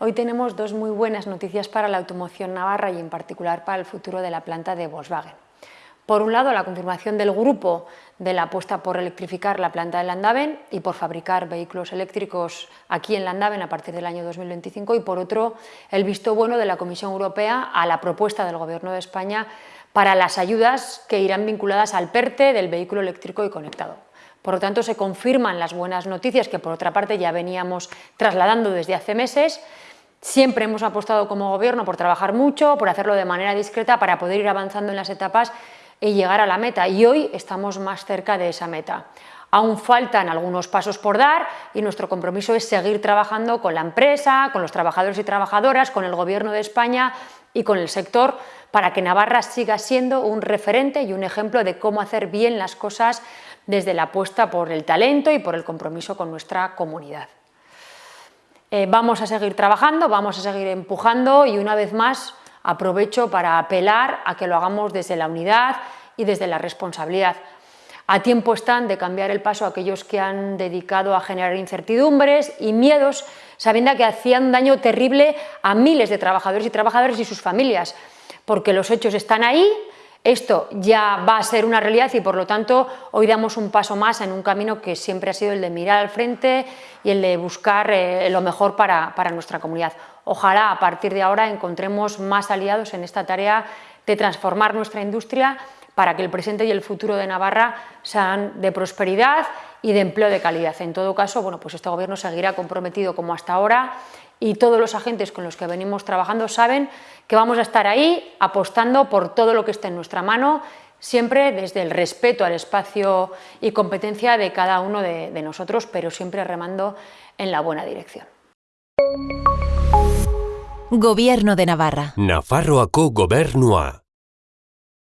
Hoy tenemos dos muy buenas noticias para la automoción navarra y en particular para el futuro de la planta de Volkswagen. Por un lado, la confirmación del grupo de la apuesta por electrificar la planta de Landaven y por fabricar vehículos eléctricos aquí en Landaven a partir del año 2025 y por otro, el visto bueno de la Comisión Europea a la propuesta del Gobierno de España para las ayudas que irán vinculadas al PERTE del vehículo eléctrico y conectado. Por lo tanto, se confirman las buenas noticias que, por otra parte, ya veníamos trasladando desde hace meses Siempre hemos apostado como gobierno por trabajar mucho, por hacerlo de manera discreta para poder ir avanzando en las etapas y llegar a la meta y hoy estamos más cerca de esa meta. Aún faltan algunos pasos por dar y nuestro compromiso es seguir trabajando con la empresa, con los trabajadores y trabajadoras, con el Gobierno de España y con el sector para que Navarra siga siendo un referente y un ejemplo de cómo hacer bien las cosas desde la apuesta por el talento y por el compromiso con nuestra comunidad. Eh, vamos a seguir trabajando, vamos a seguir empujando y una vez más aprovecho para apelar a que lo hagamos desde la unidad y desde la responsabilidad. A tiempo están de cambiar el paso a aquellos que han dedicado a generar incertidumbres y miedos, sabiendo que hacían daño terrible a miles de trabajadores y trabajadoras y sus familias, porque los hechos están ahí, esto ya va a ser una realidad y por lo tanto hoy damos un paso más en un camino que siempre ha sido el de mirar al frente y el de buscar eh, lo mejor para, nuestra comunidad. Ojalá a partir de ahora encontremos más aliados en esta tarea de transformar nuestra industria para que el presente y el futuro de Navarra sean de prosperidad y de empleo de calidad. En todo caso, bueno, pues este Gobierno seguirá comprometido como hasta ahora y todos los agentes con los que venimos trabajando saben que vamos a estar ahí apostando por todo lo que esté en nuestra mano, siempre desde el respeto al espacio y competencia de cada uno de, de nosotros, pero siempre remando en la buena dirección. Gobierno de Navarra. Nafarroako gobernua.